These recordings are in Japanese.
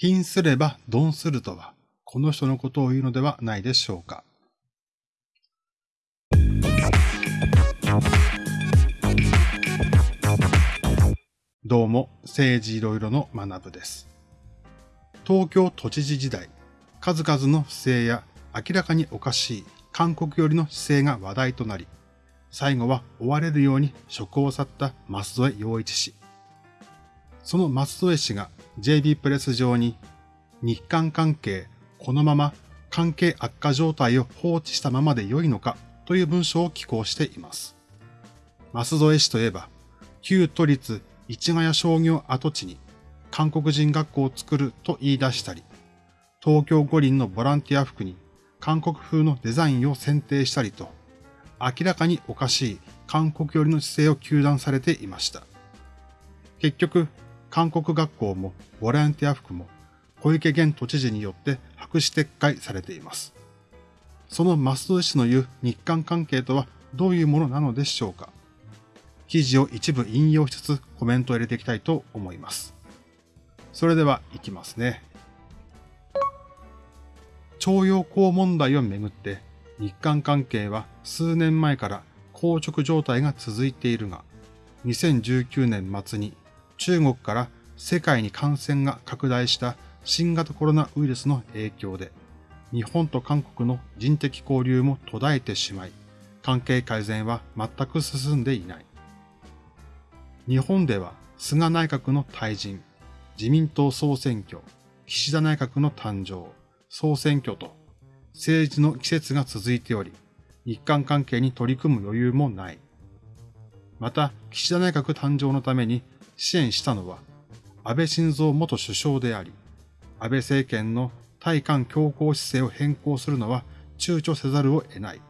貧すれば鈍するとは、この人のことを言うのではないでしょうか。どうも、政治いろいろの学部です。東京都知事時代、数々の不正や明らかにおかしい韓国寄りの姿勢が話題となり、最後は追われるように職を去った舛添洋一氏。その舛添氏が JB プレス上に日韓関係このまま関係悪化状態を放置したままで良いのかという文章を寄稿しています。舛添氏といえば、旧都立市ヶ谷商業跡地に韓国人学校を作ると言い出したり、東京五輪のボランティア服に韓国風のデザインを選定したりと、明らかにおかしい韓国寄りの姿勢を求断されていました。結局、韓国学校もボランティア服も小池現都知事によって白紙撤回されています。その増戸氏の言う日韓関係とはどういうものなのでしょうか記事を一部引用しつつコメントを入れていきたいと思います。それでは行きますね。徴用工問題をめぐって日韓関係は数年前から硬直状態が続いているが、2019年末に中国から世界に感染が拡大した新型コロナウイルスの影響で、日本と韓国の人的交流も途絶えてしまい、関係改善は全く進んでいない。日本では菅内閣の退陣、自民党総選挙、岸田内閣の誕生、総選挙と政治の季節が続いており、日韓関係に取り組む余裕もない。また、岸田内閣誕生のために支援したのは、安倍晋三元首相であり、安倍政権の対韓強硬姿勢を変更するのは躊躇せざるを得ない。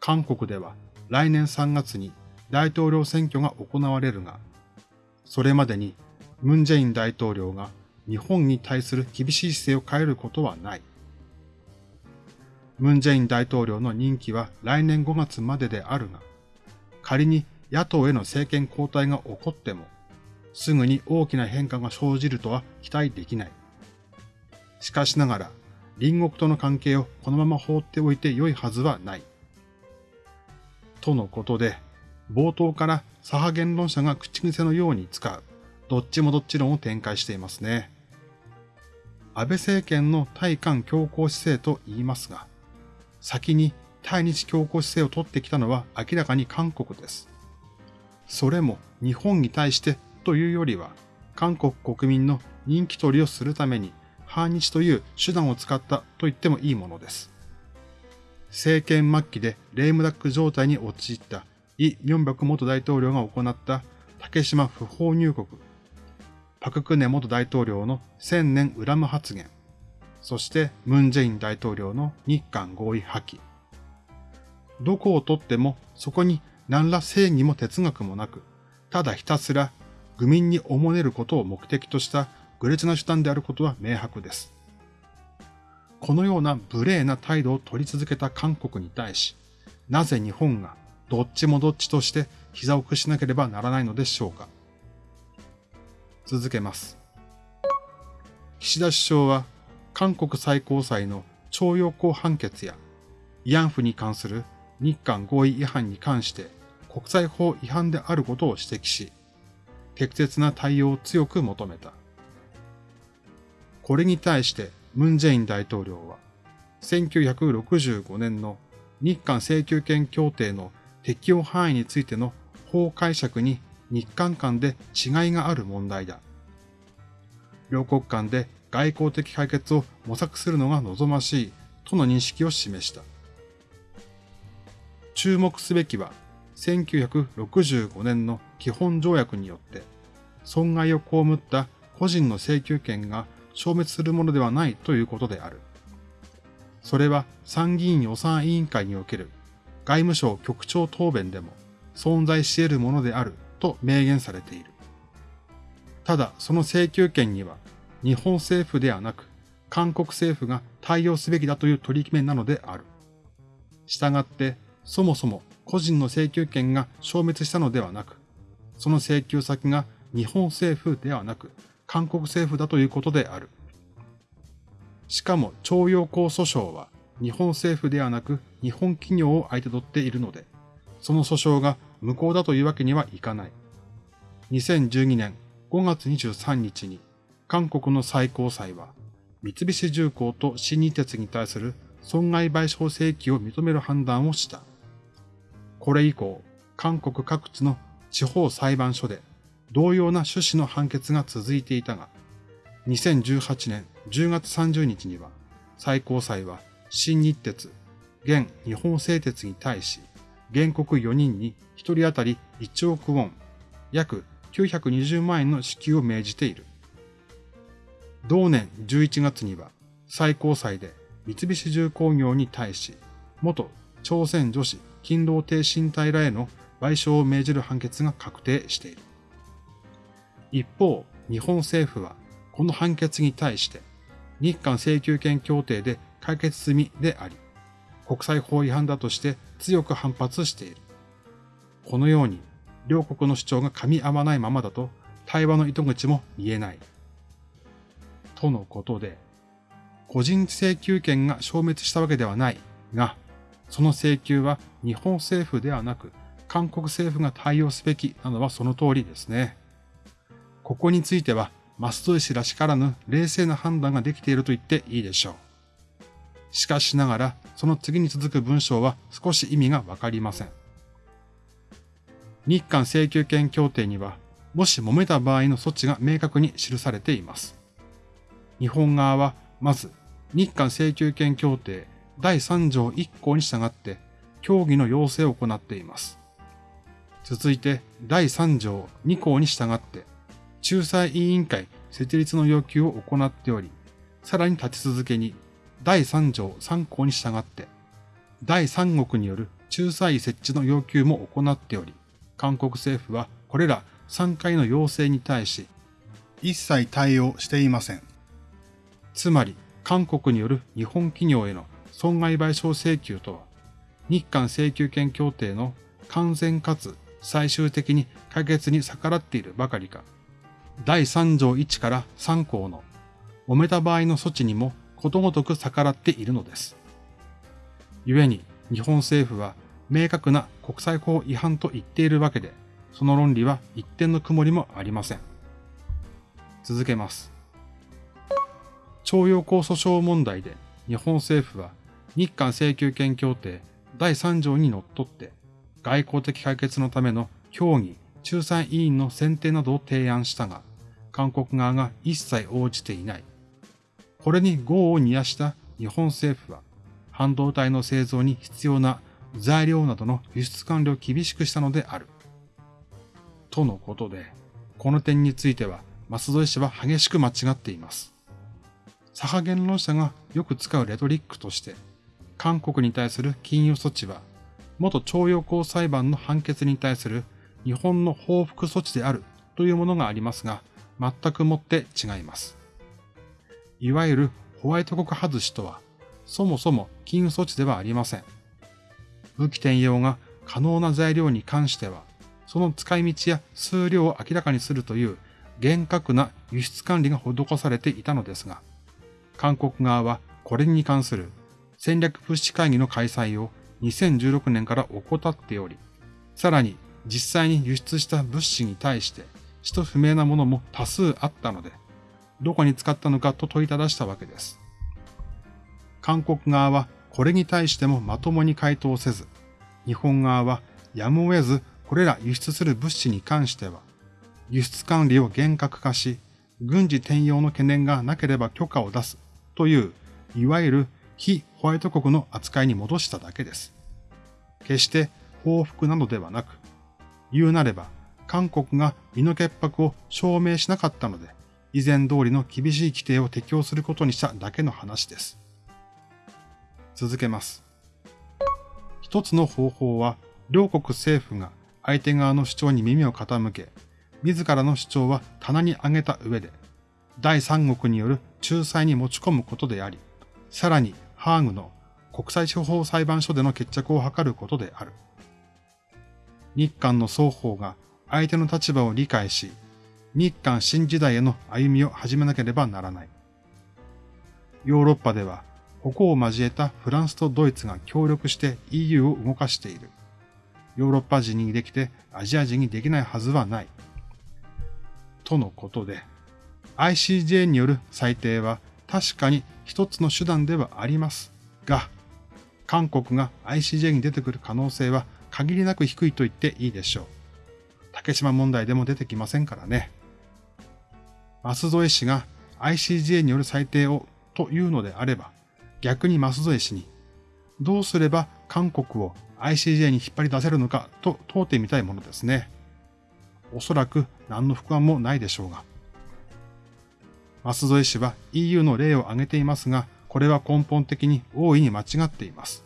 韓国では来年3月に大統領選挙が行われるが、それまでにムン・ジェイン大統領が日本に対する厳しい姿勢を変えることはない。ムン・ジェイン大統領の任期は来年5月までであるが、仮に野党への政権交代が起こっても、すぐに大きな変化が生じるとは期待できない。しかしながら、隣国との関係をこのまま放っておいて良いはずはない。とのことで、冒頭から左派言論者が口癖のように使う、どっちもどっち論を展開していますね。安倍政権の対韓強硬姿勢と言いますが、先に対日強硬姿勢を取ってきたのは明らかに韓国です。それも日本に対してというよりは、韓国国民の人気取りをするために反日という手段を使ったと言ってもいいものです。政権末期でレームダック状態に陥ったイ・ミョンバク元大統領が行った竹島不法入国、パククネ元大統領の千年恨む発言、そしてムン・ジェイン大統領の日韓合意破棄。どこをとってもそこに何ら正義も哲学もなく、ただひたすら愚民におもねることを目的とした愚劣な手段であることは明白です。このような無礼な態度を取り続けた韓国に対し、なぜ日本がどっちもどっちとして膝を屈しなければならないのでしょうか。続けます。岸田首相は韓国最高裁の徴用工判決や慰安婦に関する日韓合意違反に関して国際法違反であることを指摘し、適切な対応を強く求めた。これに対してムン・ジェイン大統領は、1965年の日韓請求権協定の適用範囲についての法解釈に日韓間で違いがある問題だ。両国間で外交的解決を模索するのが望ましいとの認識を示した。注目すべきは、1965年の基本条約によって損害を被った個人の請求権が消滅するものではないということである。それは参議院予算委員会における外務省局長答弁でも存在し得るものであると明言されている。ただその請求権には日本政府ではなく韓国政府が対応すべきだという取り決めなのである。したがってそもそも個人の請求権が消滅したのではなく、その請求先が日本政府ではなく韓国政府だということである。しかも徴用工訴訟は日本政府ではなく日本企業を相手取っているので、その訴訟が無効だというわけにはいかない。2012年5月23日に韓国の最高裁は三菱重工と新日鉄に対する損害賠償請求を認める判断をした。これ以降、韓国各地の地方裁判所で同様な趣旨の判決が続いていたが、2018年10月30日には最高裁は新日鉄、現日本製鉄に対し、原告4人に1人当たり1億ウォン、約920万円の支給を命じている。同年11月には最高裁で三菱重工業に対し、元朝鮮女子勤労停身体らへの賠償を命じる判決が確定している。一方、日本政府はこの判決に対して日韓請求権協定で解決済みであり、国際法違反だとして強く反発している。このように両国の主張が噛み合わないままだと対話の糸口も見えない。とのことで、個人請求権が消滅したわけではないが、その請求は日本政府ではなく韓国政府が対応すべきなのはその通りですね。ここについては、増戸氏らしからぬ冷静な判断ができていると言っていいでしょう。しかしながら、その次に続く文章は少し意味がわかりません。日韓請求権協定には、もし揉めた場合の措置が明確に記されています。日本側は、まず、日韓請求権協定第3条1項に従って、協議の要請を行っています。続いて、第3条2項に従って、仲裁委員会設立の要求を行っており、さらに立ち続けに第3条3項に従って、第三国による仲裁設置の要求も行っており、韓国政府はこれら3回の要請に対し、一切対応していません。つまり、韓国による日本企業への損害賠償請求とは、日韓請求権協定の完全かつ最終的に解決に逆らっているばかりか、第3条1から3項の揉めた場合の措置にもことごとく逆らっているのです。故に日本政府は明確な国際法違反と言っているわけで、その論理は一点の曇りもありません。続けます。徴用工訴訟問題で日本政府は日韓請求権協定第3条にのっとって外交的解決のための協議、仲裁委員の選定などを提案したが、韓国側が一切応じていない。これに業を煮やした日本政府は、半導体の製造に必要な材料などの輸出管理を厳しくしたのである。とのことで、この点については、松戸氏は激しく間違っています。左派言論者がよく使うレトリックとして、韓国に対する禁輸措置は、元徴用工裁判の判決に対する日本の報復措置であるというものがありますが、全くもって違います。いわゆるホワイト国外しとは、そもそも禁輸措置ではありません。武器転用が可能な材料に関しては、その使い道や数量を明らかにするという厳格な輸出管理が施されていたのですが、韓国側はこれに関する戦略物資会議の開催を2016年から怠っており、さらに実際に輸出した物資に対して使途不明なものも多数あったので、どこに使ったのかと問いただしたわけです。韓国側はこれに対してもまともに回答せず、日本側はやむを得ずこれら輸出する物資に関しては、輸出管理を厳格化し、軍事転用の懸念がなければ許可を出すという、いわゆる非ホワイト国の扱いに戻しただけです。決して報復なのではなく、言うなれば韓国が身の潔白を証明しなかったので、以前通りの厳しい規定を適用することにしただけの話です。続けます。一つの方法は、両国政府が相手側の主張に耳を傾け、自らの主張は棚に上げた上で、第三国による仲裁に持ち込むことであり、さらにハーグの国際司法裁判所での決着を図ることである。日韓の双方が相手の立場を理解し、日韓新時代への歩みを始めなければならない。ヨーロッパでは矛を交えたフランスとドイツが協力して EU を動かしている。ヨーロッパ人にできてアジア人にできないはずはない。とのことで、ICJ による裁定は確かに一つの手段ではありますが、韓国が ICJ に出てくる可能性は限りなく低いと言っていいでしょう。竹島問題でも出てきませんからね。舛添氏が ICJ による裁定をというのであれば、逆に舛添氏に、どうすれば韓国を ICJ に引っ張り出せるのかと問うてみたいものですね。おそらく何の不安もないでしょうが。舛添氏は EU の例を挙げていますが、これは根本的に大いに間違っています。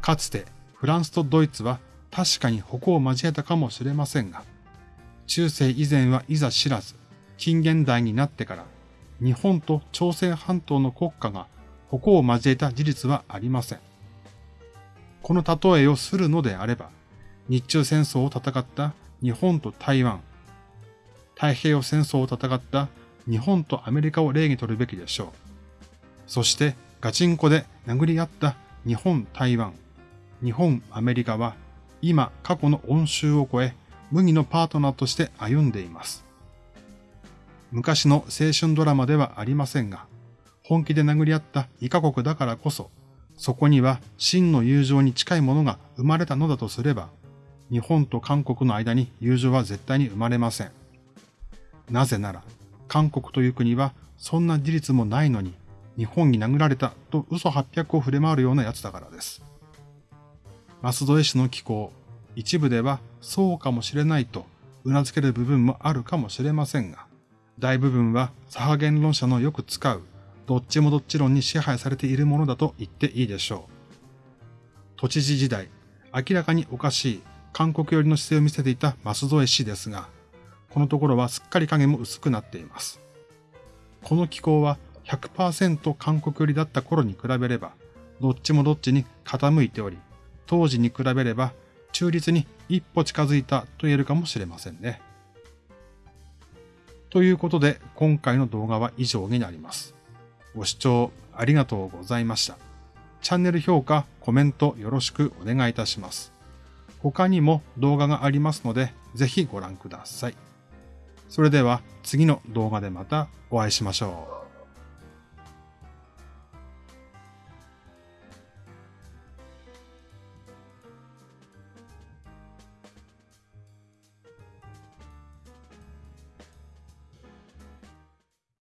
かつてフランスとドイツは確かに矛を交えたかもしれませんが、中世以前はいざ知らず、近現代になってから日本と朝鮮半島の国家が矛を交えた事実はありません。この例えをするのであれば、日中戦争を戦った日本と台湾、太平洋戦争を戦った日本とアメリカを例にとるべきでしょう。そしてガチンコで殴り合った日本、台湾、日本、アメリカは今過去の恩衆を超え、麦のパートナーとして歩んでいます。昔の青春ドラマではありませんが、本気で殴り合った異カ国だからこそ、そこには真の友情に近いものが生まれたのだとすれば、日本と韓国の間に友情は絶対に生まれません。なぜなら、韓国という国はそんな事実もないのに、日本に殴られたと嘘800を触れ回るような奴だからです。舛添氏の気候、一部ではそうかもしれないと頷ける部分もあるかもしれませんが、大部分は左派言論者のよく使う、どっちもどっち論に支配されているものだと言っていいでしょう。都知事時代、明らかにおかしい韓国寄りの姿勢を見せていた舛添氏ですが、このところはすっかり影も薄くなっています。この気候は100%韓国寄りだった頃に比べれば、どっちもどっちに傾いており、当時に比べれば中立に一歩近づいたと言えるかもしれませんね。ということで、今回の動画は以上になります。ご視聴ありがとうございました。チャンネル評価、コメントよろしくお願いいたします。他にも動画がありますので、ぜひご覧ください。それでは次の動画でまたお会いしましょう。